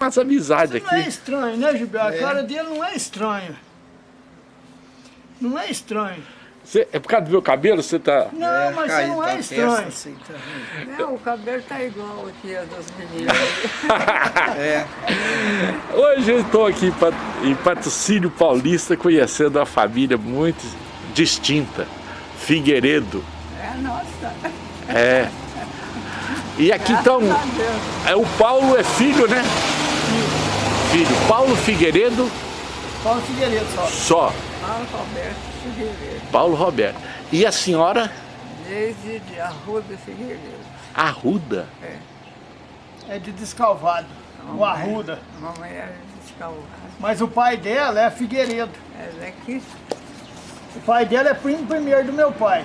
umas amizades Isso não é aqui. estranho, né, Gilberto? A É. cara dele não é estranho. Não é estranho. Você- é por causa do meu cabelo? Você tá... Não, É, mas você não da é estranho. assim, tá? Não, o cabelo tá igual aqui a das meninas. É, Hoje eu estou aqui em Pat- em Patrocínio Paulista conhecendo uma família muito distinta. Figueiredo. É a nossa. É. E aqui então, a é, o Paulo é filho, né? Filho. Paulo Figueiredo Paulo Figueiredo só. só. Paulo Roberto Figueiredo. Paulo Roberto. E a senhora Desde de Arruda Figueiredo. Arruda. É de Descalvado. O Arruda. Mamãe era descalvada. Mas o pai dela é Figueiredo. Ela é que O pai dela é primo primeiro do meu pai.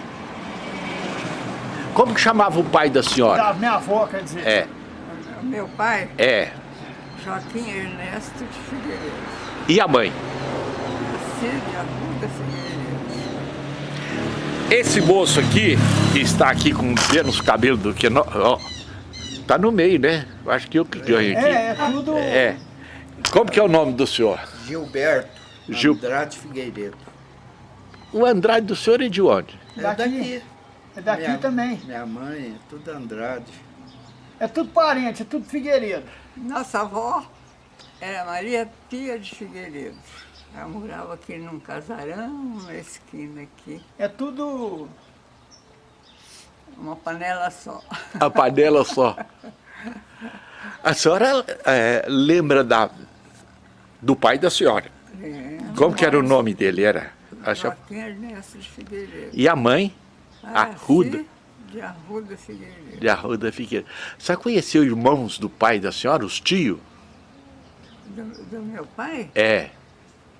Como que chamava o pai da senhora? Da minha avó, quer dizer. É, meu pai, é. Joaquim Ernesto de Figueiredo. E a mãe? De Arruda Figueiredo. Esse moço aqui, que está aqui com menos cabelo do que nós, ó, tá no meio, né? Eu acho que eu que ganho aqui. É, é tudo. É. Como que é o nome do senhor? Gilberto Gil- Andrade Figueiredo. O Andrade do senhor é de onde? É Daqui. daqui. É daqui Minha- também. Minha mãe, é tudo Andrade. É tudo parente, é tudo Figueiredo. Nossa avó era Maria Pia de Figueiredo. Ela morava aqui num casarão, na esquina aqui. É tudo. Uma panela só. A panela só. A senhora é, lembra da, do pai da senhora? É, Como que era o nome dele? Era? Acho, Joaquim Ernesto de Figueiredo. e a mãe? Arruda. Nasci De Arruda Figueiredo. De Arruda Figueiredo. Você conheceu irmãos do pai da senhora, os tios? Do, do meu pai? É.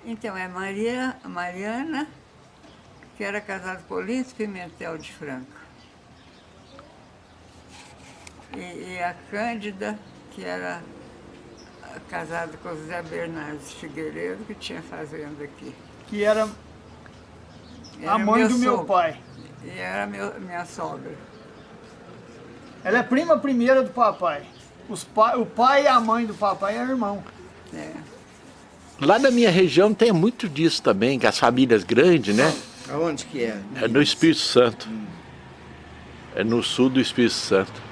Então, é Maria, Mariana, que era casada com Olinto Pimentel de Franca. E, e a Cândida, que era casada com o Zé Bernardes Figueiredo, que tinha fazenda aqui. Que era Era a mãe do meu sogro. pai. E era meu, minha sogra. Ela é prima primeira do papai. Os pa... O pai e a mãe do papai é irmão. É. Lá na minha região tem muito disso também, que as famílias grandes, né? Aonde que é? É no Espírito Santo. É no sul do Espírito Santo.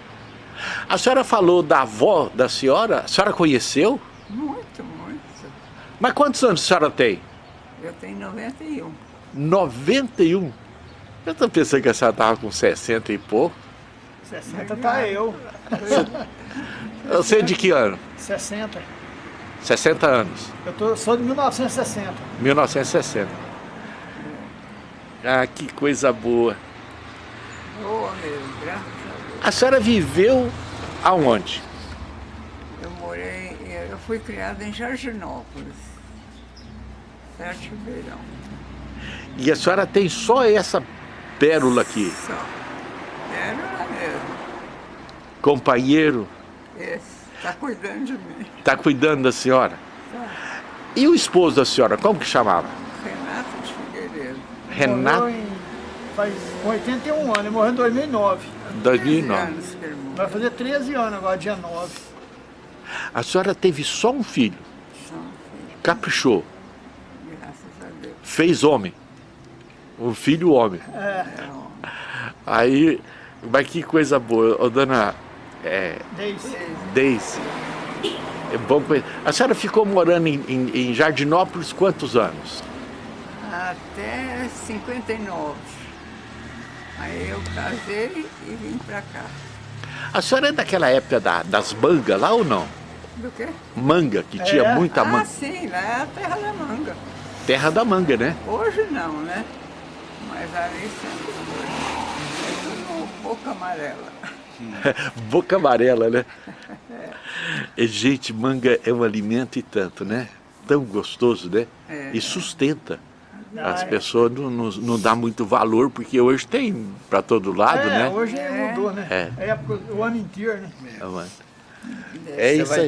A senhora falou da avó da senhora, a senhora conheceu? Muito, muito. Mas quantos anos a senhora tem? Eu tenho 91. 91. Eu estou pensando que a senhora estava com 60 e pouco. 60 tá eu. Você é de que ano? 60. 60 anos. Eu tô, sou de 1960. 1960. Ah, que coisa boa. Boa mesmo, graças a Deus. A senhora viveu aonde? Eu morei, eu fui criada em Jardinópolis, perto de Ribeirão. E a senhora tem só essa pérola aqui. Só. Lá mesmo. Companheiro. Está cuidando de mim. está cuidando da senhora. Tá. E o esposo da senhora, como que chamava? Renato de Figueiredo. Renato, Morreu em, faz 81 anos, ele morreu em 2009. 2009. anos que ele morreu. Vai fazer 13 anos agora, dia 9. A senhora teve só um filho, São filhos, caprichou, graças a Deus. fez homem. Um filho homem. É, É homem. Aí, mas que coisa boa. Ô, dona é. Deise, é bom conhecer. A senhora ficou morando em, em- em Jardinópolis quantos anos? Até 59. Aí eu casei e vim pra cá. A senhora é daquela época da- das mangas lá ou não? Do quê? Manga, que tinha É. muita ah, manga. sim, lá é a terra da manga. Terra da manga, né? Hoje não, né? Mas ali sempre. É boca amarela. Boca amarela, né? E, gente, manga é um alimento e tanto, né? Tão gostoso, né? É. E sustenta. As é. pessoas não, não, não dão muito valor, porque hoje tem para todo lado, é, né? hoje É. mudou, né? É. É época, o ano inteiro, né? É Você isso vai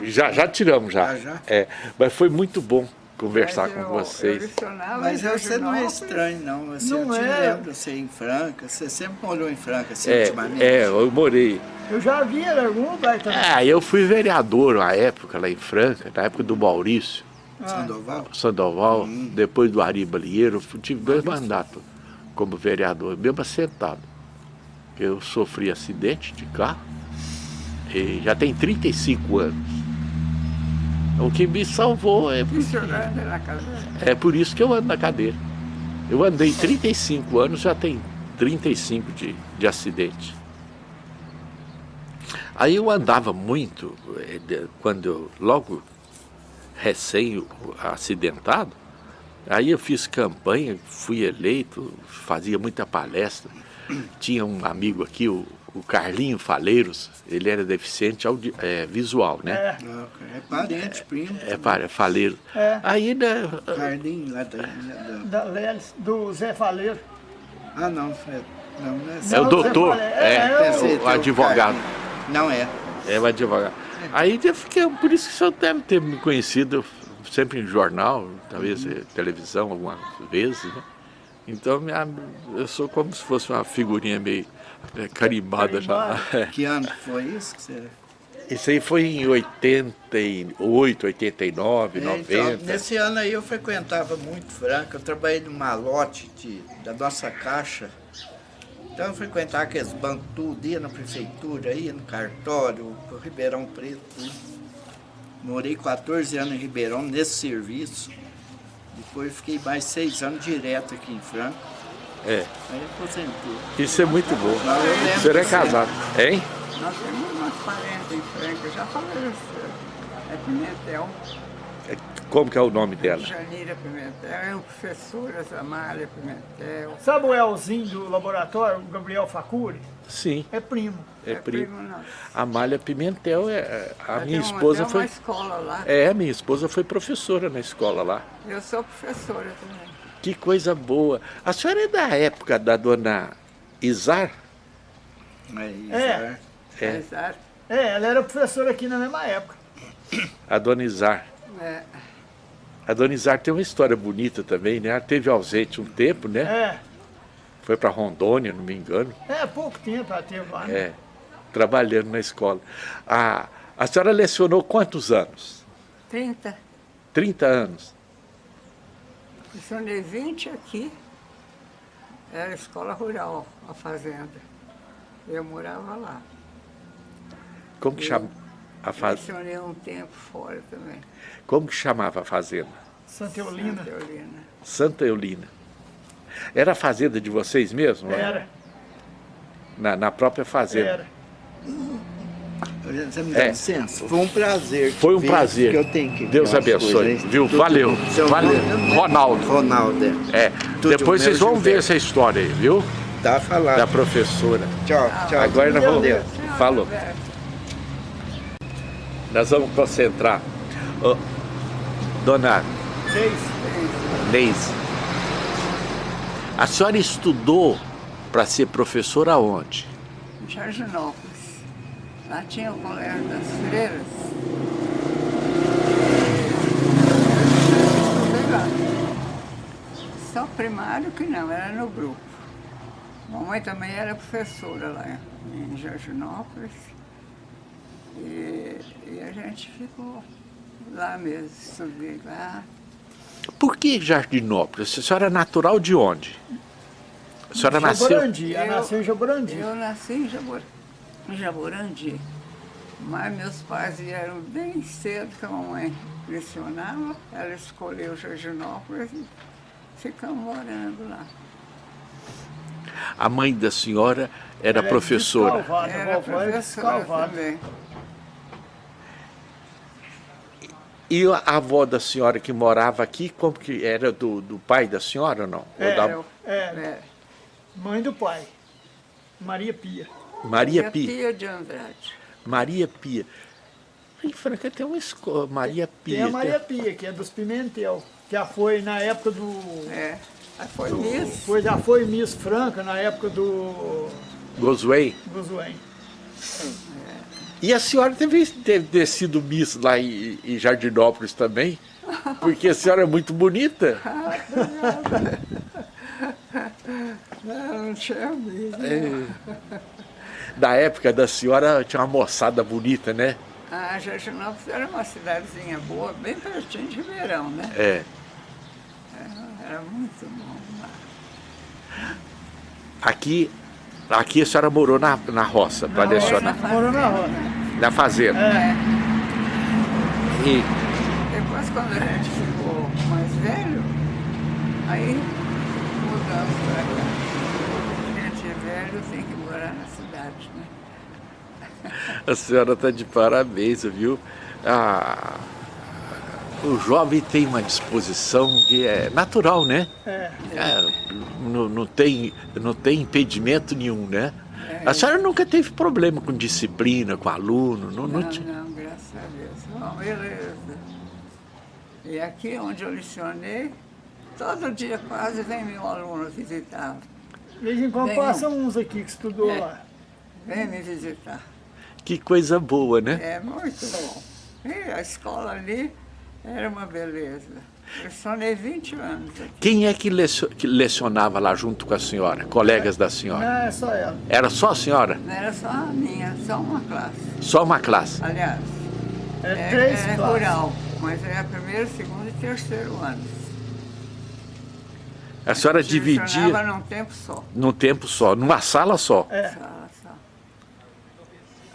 aí. Já, já tiramos já. Ah, já? É, mas foi muito bom conversar Mas com eu- vocês. Eu Mas você não é estranho, não. Você, Não eu te é. lembro, você em Franca. Você sempre morou em Franca, assim, É, ultimamente. é, eu morei. Eu já vi em algum lugar também. Ah, eu fui vereador na época, lá em Franca, na época do Maurício Sandoval? Sandoval, depois do Ari Balieiro, eu tive dois mandatos como vereador, mesmo assentado. Eu sofri acidente de carro e já tem 35 anos. O que me salvou é, o senhor anda na casa? é por isso que eu ando na cadeira. Eu andei 35 anos, já tem 35 de, de acidente. Aí eu andava muito, eh, quando eu, logo recém acidentado, aí eu fiz campanha, fui eleito, fazia muita palestra. Tinha um amigo aqui, o, o Carlinho Faleiros, ele era deficiente audi- eh, visual, né? É, É parente, primo. É, para Faleiro. É. Aí, né, Carlinho lá da... da- da do Zé Faleiro. Ah, não, é, não, não é é o Não, doutor, é, é, é o advogado. Carlinho. Não é. É o advogado. Aí eu fiquei, por isso que o senhor deve ter me conhecido sempre em jornal, talvez eh, televisão algumas vezes, né? Então minha- eu sou como se fosse uma figurinha meio eh, carimbada já. É. Que ano foi isso? Que você... Isso aí foi em 88, 89, É, 90. então, nesse ano aí eu frequentava muito Franca, eu trabalhei no malote de, da nossa caixa. Então eu frequentava aqueles bancos tudo, ia na prefeitura, ia no cartório, pro Ribeirão Preto. tudo. Morei 14 anos em Ribeirão nesse serviço. Depois fiquei mais seis anos direto aqui em Franca. É, Aí aposentei. isso é muito bom. Eu O senhor é casado, hein? Nós temos umas parentes em Franca, eu já falei isso. É Pimentel, Como que é o nome dela? Janira Pimentel, é o professor Amália Pimentel. Sabe o Elzinho do laboratório, o Gabriel Facuri? Sim, É primo. é, primo. nosso. Amália Pimentel, é, a Ela minha uma- esposa tem foi... uma escola lá. É, minha esposa foi professora na escola lá. Eu sou professora também. Que coisa boa. A senhora é da época da dona Izar? É. É. É. Exato. É, ela era professora aqui na mesma época. A dona Izar. É. A dona Izar tem uma história bonita também, né? Ela teve ausente um tempo, né? É, Foi para Rondônia, não me engano. é pouco tempo ela teve lá. né? É, trabalhando na escola. A, a senhora lecionou quantos anos? 30. 30 anos. Lecionei 20 aqui. Era escola rural, a fazenda. Eu morava lá. Como que, chama a faz... Lecionei um tempo fora também. Como que chamava a fazenda? Santa Eulina. Santa Eulina. Santa Eulina. Era a fazenda de vocês mesmo? né? Era, Na, na própria fazenda. era. Você me dá É. licença? Foi um prazer. Foi um prazer. que eu tenho que Deus abençoe, coisas, viu? Tudo Valeu, valeu. nome? Ronaldo. Ronaldo, é. É, Tudo depois vocês vão ver essa história aí, viu? Tá falado. Da professora. Tchau, tchau. Agora nós vamos... Deus. Falou. Nós vamos concentrar. Ô, dona. Neise, a senhora estudou para ser professora onde? Em Jardinópolis. Lá tinha o colégio das freiras. Estudei lá. Só primário que não, era no grupo. Mamãe também era professora lá em Jardinópolis. E, e a gente ficou lá mesmo, estudei lá. Por que Jardinópolis? A senhora é natural de onde? A senhora nasceu... Jaborandi, ela Eu- nasceu em Jaborandi. Eu nasci em Jabor- em Jaborandi, mas meus pais vieram bem cedo, que a mamãe lecionava, ela escolheu Jardinópolis e ficamos morando lá. A mãe da senhora era Ela é professora. descalvada, Era era professora também. E a avó da senhora que morava aqui, como que era do, do pai da senhora ou não? Ou É, da Eu- É, é, mãe do pai, Maria Pia. Maria minha Pia. de Andrade. Maria Pia. Em Franca tem uma escola, Maria Pia. Tem a Maria Pia, que é dos Pimentel, que já foi na época do... É, aí foi Miss. Foi, já foi Miss Franca na época do Gosway. Guzuen. E a senhora teve, deve ter sido Miss lá em, em Jardinópolis também? Porque a senhora é muito bonita. Não, não tinha. É. Na época da senhora tinha uma moçada bonita, né? Ah, Jardinópolis era uma cidadezinha boa, bem pertinho de Ribeirão, né? É. Era, era muito bom lá. Aqui, aqui a senhora morou na, na roça, para roça, lecionar. Morou na roça. Na fazenda. É. E Depois, quando a gente ficou mais velho, aí mudamos para cá. A gente é velho tem que morar na cidade, né? A senhora está de parabéns, viu? Ah, o jovem tem uma disposição que é natural, né? É. É, não, não, tem, não tem impedimento nenhum, né? A senhora nunca teve problema com disciplina, com aluno? Não, não Não, não, graças a Deus. Bom, beleza. E aqui onde eu licionei, todo dia quase vem meu aluno visitar. De vez em quando passam uns aqui que estudou É. lá. Vem me visitar. Que coisa boa, né? É muito bom. E a escola ali era uma beleza. Eu licionei 20 anos aqui. Quem é que, lecio- que lecionava lá junto com a senhora? Colegas da senhora? Não, é só ela. Era só a senhora? Não era só a minha, só uma classe. Só uma classe? Aliás, É, é, três é classes. rural, mas é primeiro, segundo e terceiro ano. A senhora dividia num tempo só. num tempo só, numa sala só. É. Só.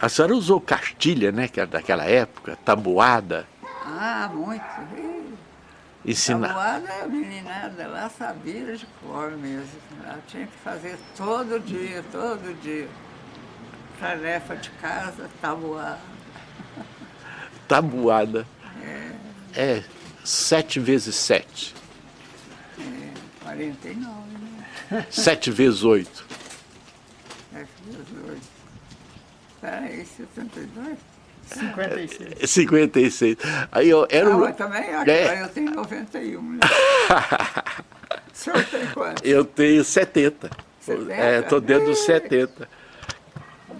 A senhora usou cartilha, né, que era daquela época, tabuada, Ah, muito. Ensinar. Tabuada, a meninada lá sabia de cor mesmo. Ela tinha que fazer todo dia, todo dia. Tarefa de casa, tabuada. Tabuada. É sete vezes sete. É, 49, né? Sete vezes oito. Sete vezes oito. Peraí, 72? 56. 56. Aí eu era Ah, um- mas também acho É. eu tenho 91, né? O senhor tem quanto? Eu tenho 70. 70? É, tô dentro dos Ih. 70.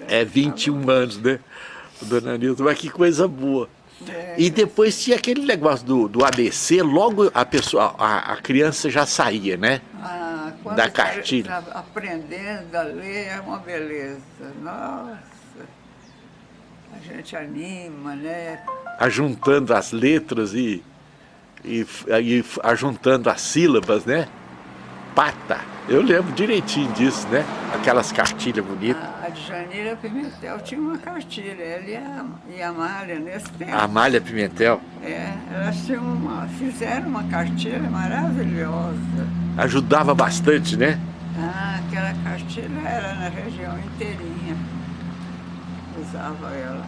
É 21 anos, né? Dona Nilton, mas que coisa boa. É, E depois tinha aquele negócio do, do ABC, logo a pessoa, a, a criança já saía, né? Ah, quando Da cartilha. aprendendo a ler é uma beleza. Nossa, a gente anima, né? Ajuntando as letras e, e, e ajuntando as sílabas, né? Pata. Eu lembro direitinho disso, né? Aquelas cartilhas bonitas. A, a Djanira Pimentel tinha uma cartilha, ela e a, e a Amália nesse tempo. A Amália Pimentel É, elas tinham uma, fizeram uma cartilha maravilhosa. ajudava bastante, né? Ah, aquela cartilha era na região inteirinha. Usava ela.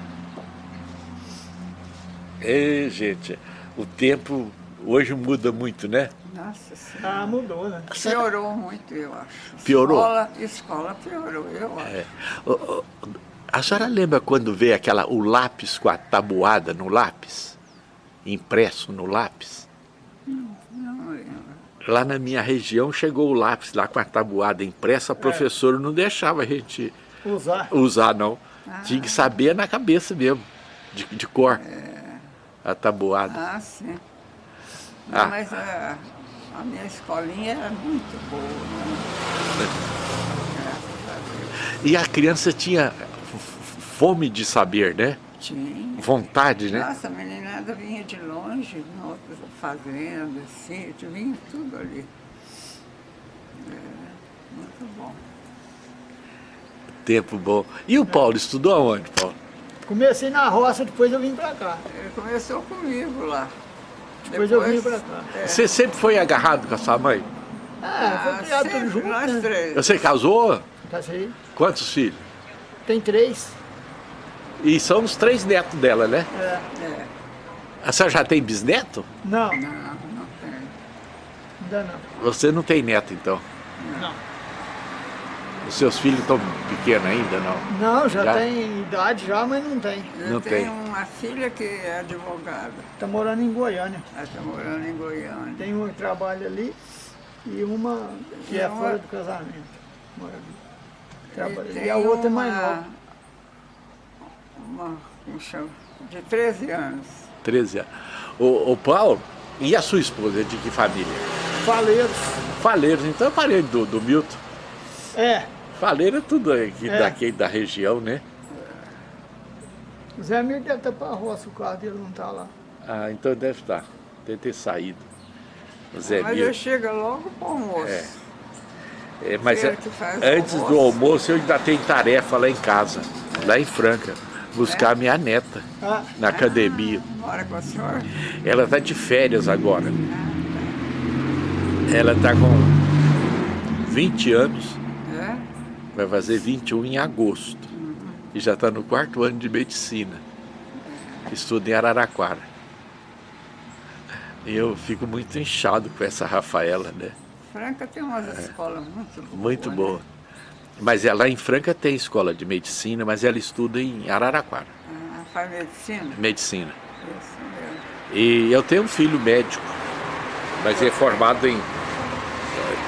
É, gente, o tempo hoje muda muito, né? Nossa Senhora. Ah, mudou, né? Piorou muito, eu acho. Piorou? Escola, escola piorou, eu acho. É. Ô, ô, A senhora lembra quando veio aquela, o lápis com a tabuada no lápis? Impresso no lápis? Não lembro. Lá na minha região chegou o lápis lá com a tabuada impressa, a professora não deixava a gente Usar. usar, não. Tinha que saber na cabeça mesmo, de, de cor, a tabuada. Ah, sim. Ah. Mas a, a minha escolinha era muito boa. Né? Graças a Deus. E a criança tinha fome de saber, né? Tinha. Vontade, né? Nossa, a meninada vinha de longe, fazendas, sítio, vinha tudo ali. É, muito bom. Tempo bom. E o Paulo, estudou aonde, Paulo? Comecei na roça, depois eu vim pra cá. Ele começou comigo lá. Depois eu vim pra cá. é, Você sempre foi agarrado com a sua mãe? Ah, foi criado sempre, tudo junto, nós né? três. Você casou? Casei. Quantos filhos? Tem três. E são os três netos dela, né? É. É, A senhora já tem bisneto? Não, não, não tem. ainda não. Você não tem neto, então. Não. Os seus filhos estão pequenos ainda, não? Não, já, Já? tem idade já, mas não tem. Eu Não tenho tem. uma filha que é advogada. Tá morando em Goiânia. Ela está morando em Goiânia. Tem uma que trabalha ali e uma que E é uma- fora do casamento. Mora ali. Tem E a outra é mais uma- nova. Uma, como chama? De 13 anos. 13 anos. Ô, ô Paulo, E a sua esposa, de que família? Faleiros. Faleiros, então é parente do, do Milton. É. Faleiro é tudo aqui É. daqui da região, né? O Zé Mir deve estar pra roça, o carro dele não tá lá. Ah, então deve estar. Deve ter saído. O Zé Mas ele chega logo para o almoço. É. É, mas é- antes do almoço. almoço eu ainda tenho tarefa lá em casa, lá em Franca, buscar minha neta Ah, na academia. Mora com a senhora? Ela está de férias agora. Ela está com 20 anos, É? Vai fazer 21 em agosto. E já está no quarto ano de medicina. Estuda em Araraquara. E eu fico muito inchado com essa Rafaela, né? Franca tem umas escolas muito boas. É. Muito né? boa. Mas ela em Franca tem escola de medicina, mas ela estuda em Araraquara, Ah, faz medicina? medicina. Isso mesmo. E eu tenho um filho médico, mas é formado em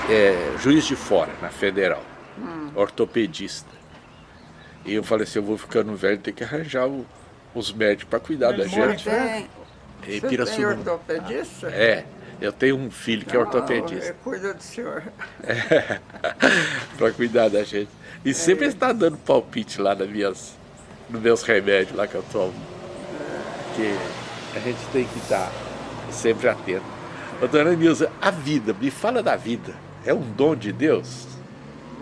é, Juiz de Fora, na Federal, ortopedista. E eu falei assim, eu vou ficando velho, tem que arranjar o- os médicos para cuidar da Ele mora gente. Tem, Em você tem ortopedista? É, eu tenho um filho que é ortopedista. ele Cuida do senhor. para cuidar da gente. E sempre ele está dando palpite lá nas minhas, nos meus remédios lá que eu tomo. Porque a gente tem que estar sempre atento. Ô, dona Nilza, a vida, me fala da vida. É um dom de Deus?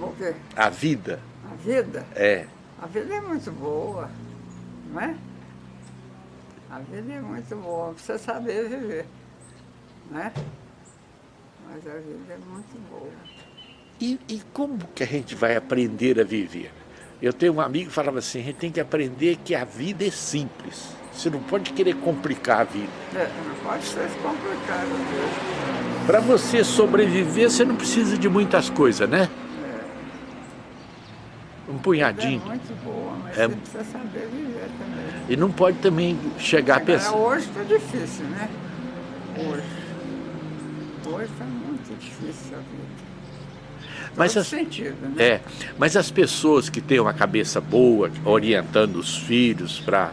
O quê? A vida? A vida? É. A vida é muito boa, não é? A vida é muito boa, precisa saber viver, né? Mas a vida é muito boa. E, e como que a gente vai aprender a viver? Eu tenho um amigo que falava assim, a gente tem que aprender que a vida é simples. Você não pode querer complicar a vida. É, não pode ser complicado mesmo. Para você sobreviver, você não precisa de muitas coisas, né? Um A vida é punhadinho. muito boa, mas É. você precisa saber viver também. E não pode também chegar a Agora, pensar. hoje está difícil, né? Hoje. Hoje está muito difícil a vida. Mas as, sentido, né? é, mas as pessoas que têm uma cabeça boa, orientando os filhos para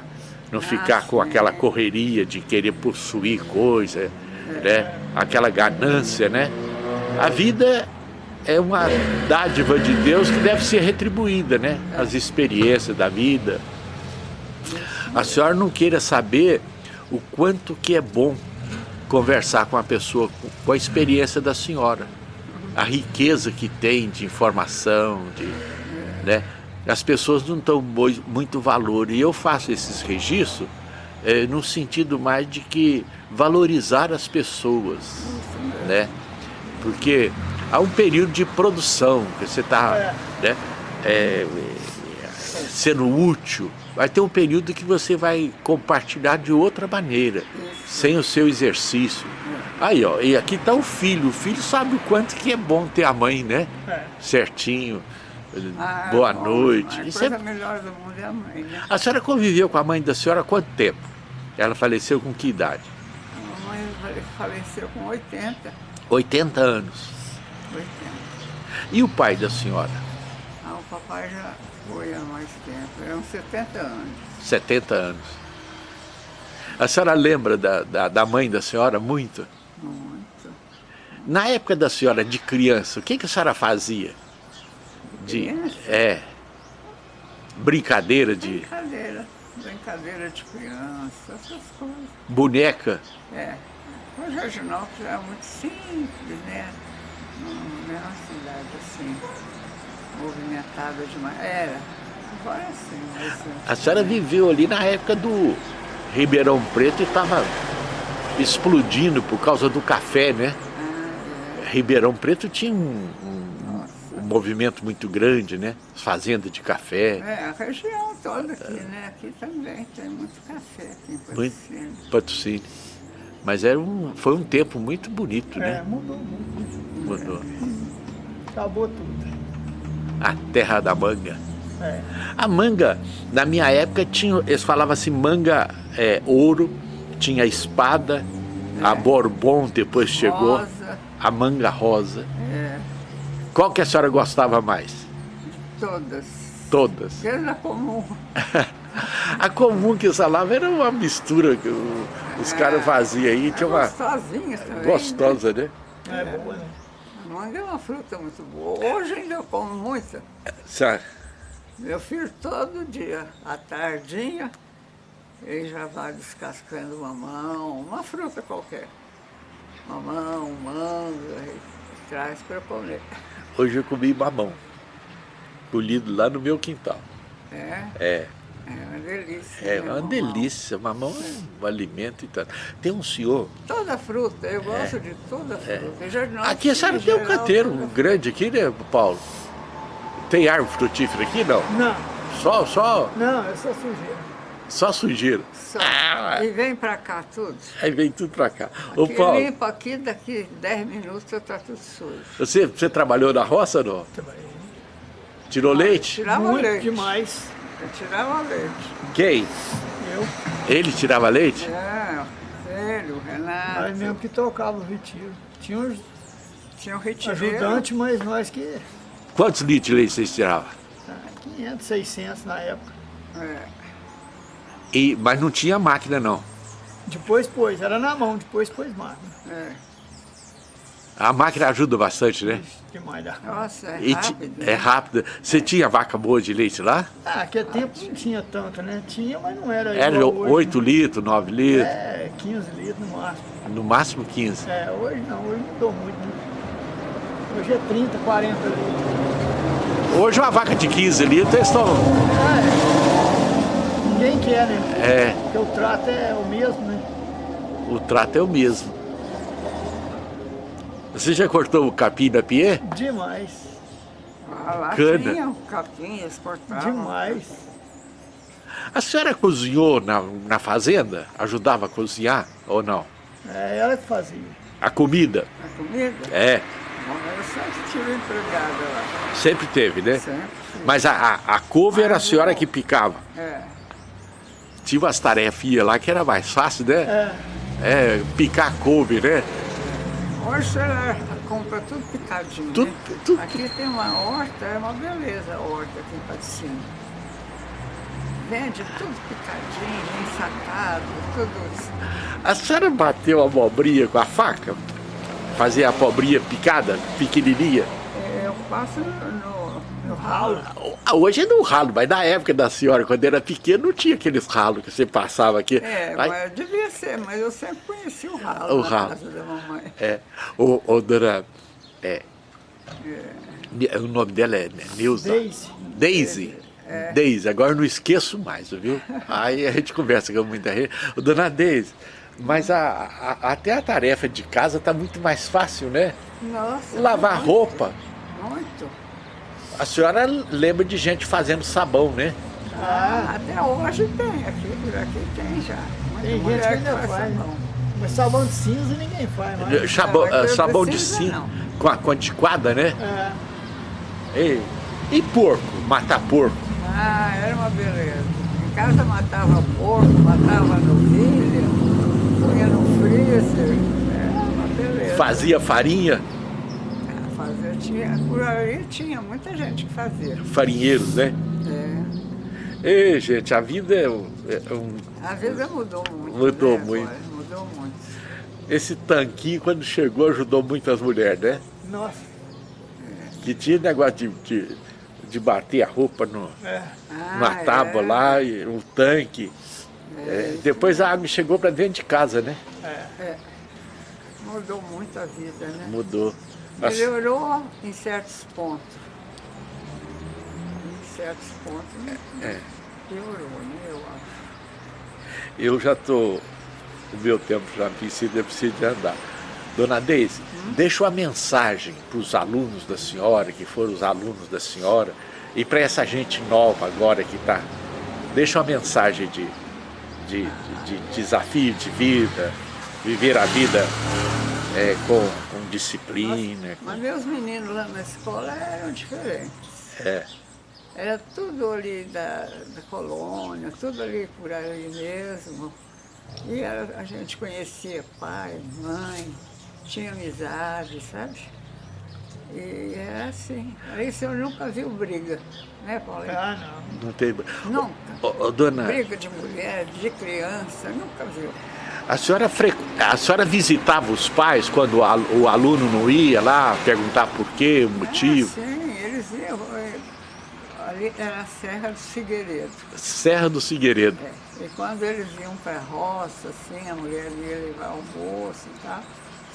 não ficar com sim. aquela correria de querer possuir coisa, né? Aquela ganância, né? A vida é uma dádiva de Deus que deve ser retribuída, né? As experiências da vida. A senhora não queira saber o quanto que é bom conversar com a pessoa com- a experiência da senhora. A riqueza que tem de informação, de, né? As pessoas não dão muito valor. E eu faço esses registros eh, no sentido mais de que valorizar as pessoas, né? Porque há um período de produção, que você está né, eh, sendo útil, vai ter um período que você vai compartilhar de outra maneira, sem o seu exercício. Aí, ó, e aqui está o filho. O filho sabe o quanto que é bom ter a mãe, né? É. Certinho. Ah, Boa bom, noite. A coisa é- melhor do mundo é a mãe, né? A senhora conviveu com a mãe da senhora há quanto tempo? Ela faleceu com que idade? A mamãe fale- faleceu com 80. 80 anos. 80. E o pai da senhora? Ah, o papai já foi há mais tempo, eram 70 anos. 70 anos. A senhora lembra da, da, da mãe da senhora muito? Muito. Na época da senhora de criança, o que, que a senhora fazia? De, Criança? é, brincadeira de Brincadeira. Brincadeira de criança, essas coisas. boneca. É. O Jorginópolis era muito simples, né? Não, não é uma cidade assim, movimentada demais. Era. Agora é sim, mas... A senhora viveu ali na época do Ribeirão Preto e estava explodindo por causa do café, né? Ribeirão Preto tinha um, um- um movimento muito grande, né? As fazendas de café, É, a região toda aqui, né? Aqui também tem muito café aqui em Muito. Patrocínio. Mas era um, foi um tempo muito bonito, É, né? mudou muito. Mudou. Acabou tudo. A terra da manga. É. A manga, na minha época, tinha, eles falavam assim, manga é, ouro, tinha espada, a Bourbon depois chegou, Rosa, a manga rosa. é, Qual que a senhora gostava mais? todas. Todas. Era comum. A comum que eu falava era uma mistura. que o- Os caras faziam aí, tinha uma... Gostosinha também. Gostosa, né? É boa, né? A manga é uma fruta muito boa. Hoje ainda eu como muita. Sabe? Meu filho todo dia, à tardinha, ele já vai descascando mamão, uma fruta qualquer. Mamão, manga, e traz para comer. Hoje eu comi mamão, colhido lá no meu quintal. É, É, é uma delícia. é uma mamão? delícia, mamão é um alimento e tanto. Tem um senhor, Toda fruta, eu gosto de toda fruta. Já não É. aqui a senhora em tem um canteiro toda grande aqui, né, Paulo? Tem árvore frutífera aqui, não? Não, Só, só, não, é só sujeira. só sujeira. Só. Ah, E vem pra cá tudo. aí vem tudo pra cá. Ô Aqui Paulo, limpa aqui, daqui 10 minutos tá tudo sujo. você, você trabalhou na roça ou não? Trabalhei Tirou leite? Tirava Muito leite. demais. Eu tirava leite. Quem? Eu, Ele tirava leite? É, ele, o Renato. nós mesmo que tocava o retiro. Tinha uns Tinha um retireiro. ajudantes, mas nós que... Quantos litros de leite vocês tiravam? ah, 500, 600 na época. É. E, mas não tinha máquina, não. Depois pôs, era na mão, depois pôs máquina. É. A máquina ajuda bastante, né? Demais da Nossa, é E rápido. é rápida. Você tinha vaca boa de leite lá? Ah, naquele tempo não tinha tanto, né? Tinha, mas não era Era igual hoje, 8 né? litros, 9 litros, É, 15 litros no máximo. no máximo 15. É, hoje não, hoje mudou muito. Né? Hoje é 30, 40 litros. Hoje uma vaca de 15 litros, eles estão... É, ninguém quer, né? É, Porque o trato é o mesmo, né? o trato é o mesmo. Você já cortou o capim da pie? Demais, Ah, lá Cana. tinha um capim, eles cortavam. demais. A senhora cozinhou na, na fazenda? Ajudava a cozinhar ou não? É ela que fazia. A comida? A comida? É, Bom, eu sempre tive empregada lá. sempre teve, né? Sempre. Mas a, a, a couve era a senhora que picava. É. Tinha umas tarefinhas lá que era mais fácil, né? É, É, picar couve, né? Hoje ela compra tudo picadinho. Tudo- né? tudo- Aqui tem uma horta, é uma beleza a horta aqui em Patrocínio. Vende tudo picadinho, ensacado, tudo. A senhora bateu a abobrinha com a faca? Fazia a abobrinha picada, pequenininha? É, Eu passo no, no, ralo. Ah, Hoje é no ralo, mas na época da senhora, quando era pequena, não tinha aqueles ralos que você passava aqui. É, Ai, mas devia ser, mas eu sempre conheci o ralo O ralo. casa da mamãe. É, ô, ô, dona, é, o nome dela é Neuza? Daisy. Daisy. Daisy, agora eu não esqueço mais, viu? Aí a gente conversa com muita gente. Dona Daisy, mas a, a- até a tarefa de casa tá muito mais fácil, né? Nossa. Lavar muito, roupa. Muito. A senhora lembra de gente fazendo sabão, né? Ah, até hoje tem, aqui por aqui tem já. Muita Tem gente que ainda faz, né? sabão. Mas sabão de cinza ninguém faz mais. Sabão, mas eu sabão de não. com a, com a antiquada, né? É, E, e porco, matar porco. Ah, era uma beleza. Em casa matava porco, matava novilha, punha no freezer. Era uma beleza. Fazia farinha, Ah, Fazia, tinha, por aí tinha muita gente que fazia. farinheiros, né? É. Ei, gente, a vida é um, é um- A vida mudou muito. Mudou né, muito. agora? Mudou muito. Esse tanquinho, quando chegou, ajudou muito as mulheres, né? nossa, Que tinha negócio de, de, de bater a roupa no, é. Ah, numa tábua é. lá, e um tanque. É, depois a água chegou para dentro de casa, né? É. Mudou muito a vida, né? Mudou. Melhorou em certos pontos. Em certos pontos né? É. piorou, né? Eu acho. Eu já tô. O meu tempo já precisa, eu preciso de andar. Dona Deise, deixa uma mensagem para os alunos da senhora, que foram os alunos da senhora, e para essa gente nova agora que está. Deixa uma mensagem de, de, de- de desafio de vida, viver a vida é, com, com disciplina. Mas meus meninos lá na escola eram diferentes. É, Era tudo ali da, da colônia, tudo ali por ali mesmo. E a, a gente conhecia pai, mãe, tinha amizade, sabe? E era assim. Isso eu nunca vi briga, né, Paulinho? Ah, não. não tem. Nunca. Ô, ô, dona, Briga de mulher, de criança, nunca viu. A senhora, fre... a senhora visitava os pais quando o aluno não ia lá, perguntar por quê, o motivo? Ah, sim, eles iam. eh, Ali era a Serra do Figueiredo. Serra do Figueiredo. É. E quando eles iam para a roça, assim, a mulher ia levar almoço e tal,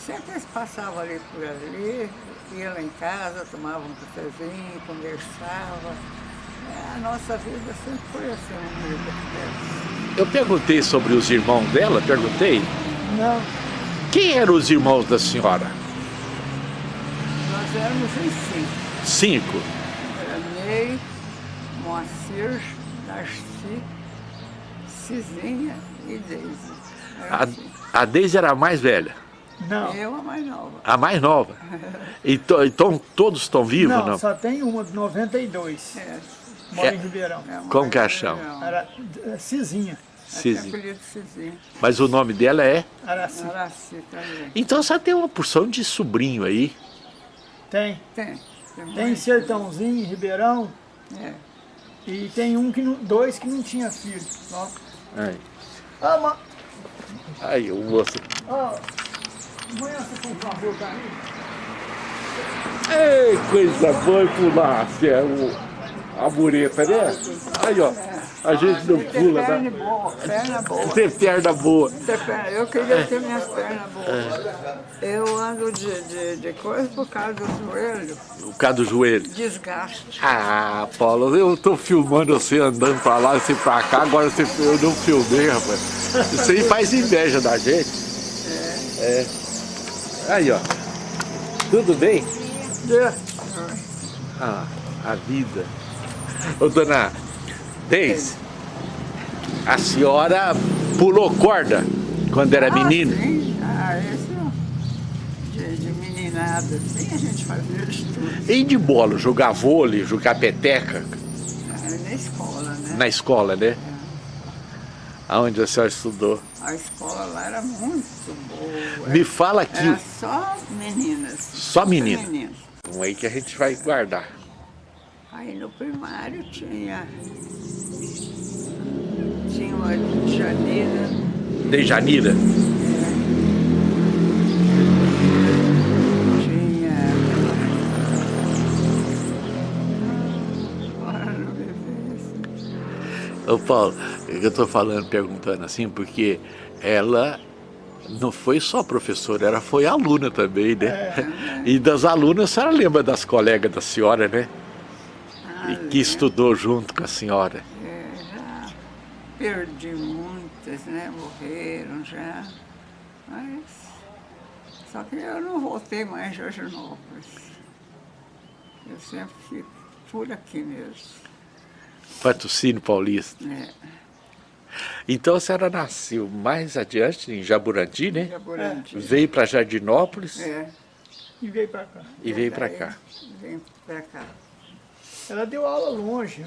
sempre eles passavam ali por ali, iam lá em casa, tomavam um cafezinho, conversavam. É, a nossa vida sempre foi assim, unida. né? Eu perguntei sobre os irmãos dela, perguntei. Não, Quem eram os irmãos da senhora? Nós éramos em cinco. Cinco. Era Ney, Moacir, Darcy, Cizinha e Deise. A, assim. a Deise era a mais velha, não. Eu a mais nova. a mais nova. Então, então todos estão vivos, Não, não? só tem uma de 92. É, Mora É. em Ribeirão. é uma Como que legal. Era é, Cizinha, Cizinha. apelido Cizinha. Mas o nome dela é... Araci. Araci também. Então você tem uma porção de sobrinho aí. Tem. Tem. Tem mais. Sertãozinho, em Ribeirão. É. E tem um que não, dois que não tinha filho. Ó. Ai, Ah, ma... ai o moço. Ó, amanhã você por favor, pra mim? Ei, coisa boa pular, é o, a mureta, né? Aí, ó, a gente não pula, perna né? boa, perna boa. Tem perna boa. Tem perna- Eu queria ter minhas pernas boas. Eu ando de, de, de coisa por causa do joelho, O cara do joelho. desgaste. Ah, Paulo, eu tô filmando você andando pra lá, você pra cá, agora você, eu não filmei, rapaz. Isso aí faz inveja da gente. É. Aí, ó. Tudo bem? É. Ah, a vida. Ô, dona Deise, a senhora pulou corda quando era Ah, menina? sim. Ah, isso de, de meninada, assim, a gente fazia de tudo. E de bola, jogar vôlei, jogar peteca Ah, Na escola, né? na escola, né? Aonde a senhora estudou? A escola lá era muito boa. Me fala aqui, Era só meninas. Só menina? meninas. um aí que a gente vai guardar. Aí no primário tinha. Tinha uma de janeira. De vê assim. Ô Paulo, eu tô falando, perguntando assim, porque ela não foi só professora, ela foi aluna também, né? E das alunas, a senhora lembra das colegas da senhora, né? E que estudou junto com a senhora. é, já perdi muitas, né? Morreram já. Mas. Só que eu não voltei mais em Jorginópolis. Eu sempre fico por aqui mesmo. Patrocínio Paulista. né? Então a senhora nasceu mais adiante, em Jaburandi, né? Jaburandi. Veio para Jardinópolis É. E veio pra cá. e veio para cá. Vim pra cá. Ela deu aula longe.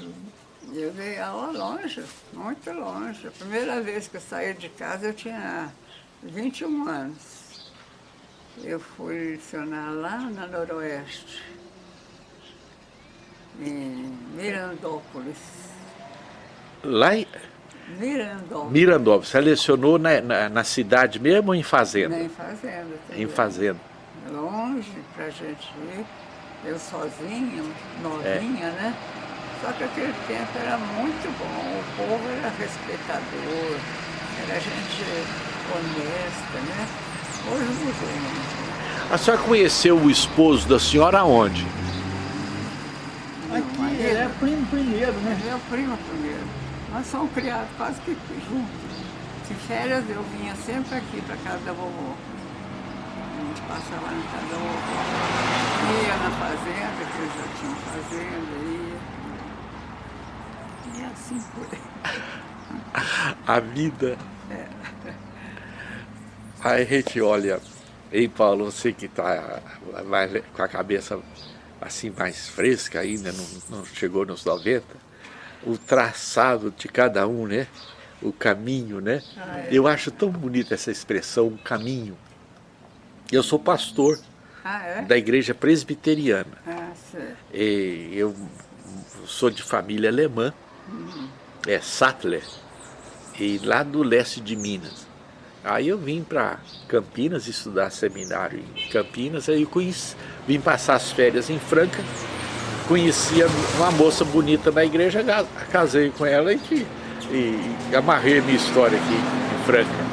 Eu dei aula longe, muito longe. A primeira vez que eu saí de casa eu tinha 21 anos. Eu fui lecionar lá na Noroeste, em Mirandópolis. Lá em Mirandópolis, Mirandópolis, você lecionou na, na, na cidade mesmo ou em fazenda? em fazenda. Em fazenda. Longe pra gente ir. Eu sozinha, novinha, né? Só que aquele tempo era muito bom, o povo era respeitador, era gente honesta, né? Hoje mudou muito. A senhora conheceu o esposo da senhora aonde? Aqui, ele é primo primeiro, né? Meu primo primeiro. Nós somos criados quase que juntos. De férias eu vinha sempre aqui para casa da vovó. A gente passava na casa da vovó. Ia na fazenda, que eles já tinham fazenda, ia. E assim foi. A vida. Aí a gente olha, ei Paulo, você que está com a cabeça assim mais fresca ainda, não, não chegou nos 90, o traçado de cada um, né? O caminho, né? Eu acho tão bonita essa expressão, o caminho. Eu sou pastor Ah, é? da igreja presbiteriana. Ah, eu sou de família alemã, é Sattler, e lá do leste de Minas. Aí eu vim para Campinas estudar seminário em Campinas, aí eu conheci, vim passar as férias em Franca, conhecia uma moça bonita na igreja, casei com ela e, e, e amarrei a minha história aqui em Franca.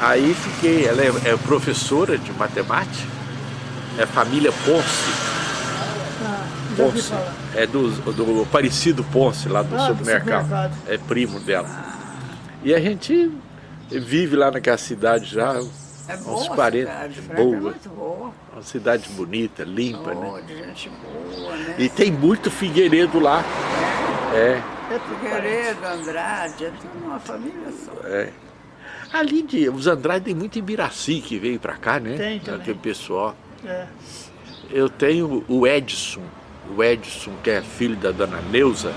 Aí fiquei, ela é, é professora de matemática, é família Ponce. Ah, Ponce. É do, do Aparecido Ponce, lá do, ah, supermercado. do supermercado. É primo dela. E a gente vive lá naquela cidade já é uns 40. cidade, boa. É muito boa. Uma cidade bonita, limpa, boa, né? de gente boa, né? E tem muito figueiredo lá. É. É tudo Figueiredo, Andrade, é tudo uma família só. É. Ali de, os Andrade tem muito Ibiraci que veio pra cá, né? Tem também. Aquele pessoal. É. Eu tenho o Edson, o Edson que é filho da dona Neuza.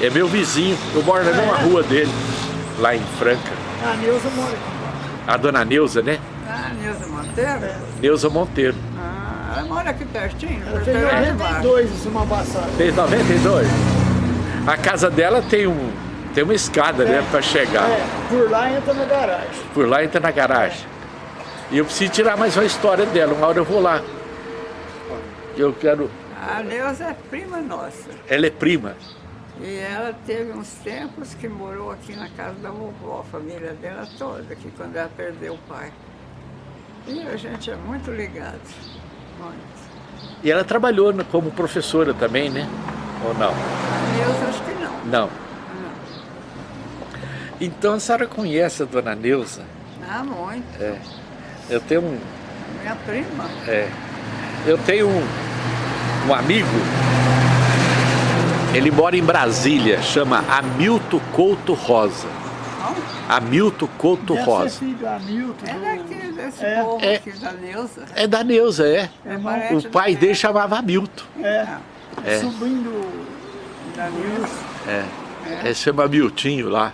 É meu vizinho, eu moro na mesma rua dele, lá em Franca. A Neuza mora aqui. A dona Neuza, né? Ah, Nilza Monteiro? Neuza Monteiro. Ah, ela mora aqui pertinho, Ela Baixo. 92 em semana passada. Fez 92. A casa dela tem, um, tem uma escada, né, pra chegar. É, por lá entra na garagem. Por lá entra na garagem. E eu preciso tirar mais uma história dela, uma hora eu vou lá. Eu quero... A Neuza é prima nossa. Ela é prima. E ela teve uns tempos que morou aqui na casa da vovó, a família dela toda, aqui quando ela perdeu o pai. E a gente é muito ligado, muito. E ela trabalhou como professora também, né? Ou não? A Neuza acho que não. Não. Então a senhora conhece a dona Neuza? Ah, muito. É. Eu tenho um... Minha prima. É, eu tenho um, um amigo, ele mora em Brasília, chama Hamilton Couto Rosa. Hamilton Couto Deve ser Rosa. filho do Hamilton. É daqui, desse É. povo É. aqui da Neuza. É da Neuza, é. É O pai dele chamava Hamilton. É, É. sobrinho do... Da Neuza. É. Ele chama Hamiltinho lá.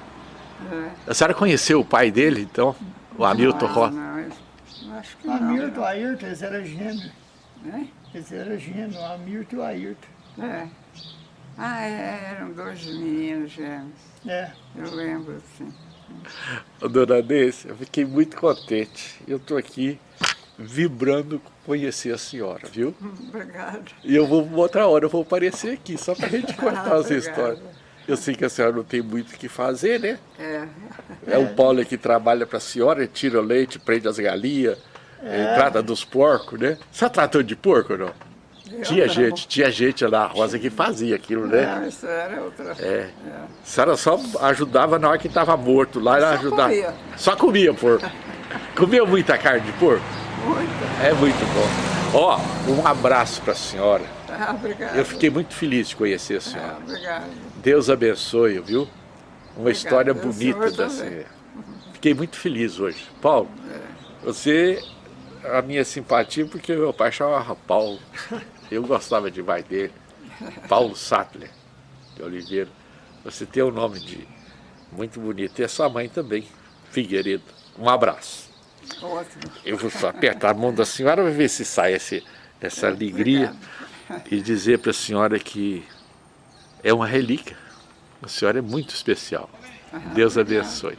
É. A senhora conheceu o pai dele, então? O Hamilton Não, Rosa. Não, eu acho que não. Hamilton, Ayrton, eles eram gêmeos. né? Eles eram gêmeos, o Hamilton e o Ayrton. É. Ah, é, eram dois meninos gêmeos. É. Eu lembro, sim. Dona Nesse, eu fiquei muito contente. Eu estou aqui vibrando com conhecer a senhora, viu? Obrigada. E eu vou, outra hora eu vou aparecer aqui, só pra gente contar as histórias. Eu sei que a senhora não tem muito o que fazer, né? É. É o Paulo que trabalha pra senhora, ele tira o leite, prende as galinhas, eh, trata dos porcos, né? Você tratou de porco ou não? Eu Tinha não. gente, tinha gente na roça que fazia aquilo, né? Não, isso era outra. É. A senhora só ajudava na hora que estava morto lá, ela Só ajudava. comia. Só comia porco. Comia muita carne de porco? Muito. É muito bom. Ó, um abraço pra senhora. Ah, obrigada. Eu fiquei muito feliz de conhecer a senhora. Ah, obrigada. Deus abençoe, viu? Uma história Deus bonita senhora. Fiquei muito feliz hoje. Paulo, você, a minha simpatia, porque meu pai chamava Paulo. Eu gostava demais dele. Paulo Sattler de Oliveira. Você tem um nome de muito bonito. E a sua mãe também, Figueiredo. Um abraço. Ótimo. Eu vou só apertar a mão da senhora para ver se sai esse, essa alegria e dizer para a senhora que é uma relíquia. A senhora é muito especial. Deus abençoe.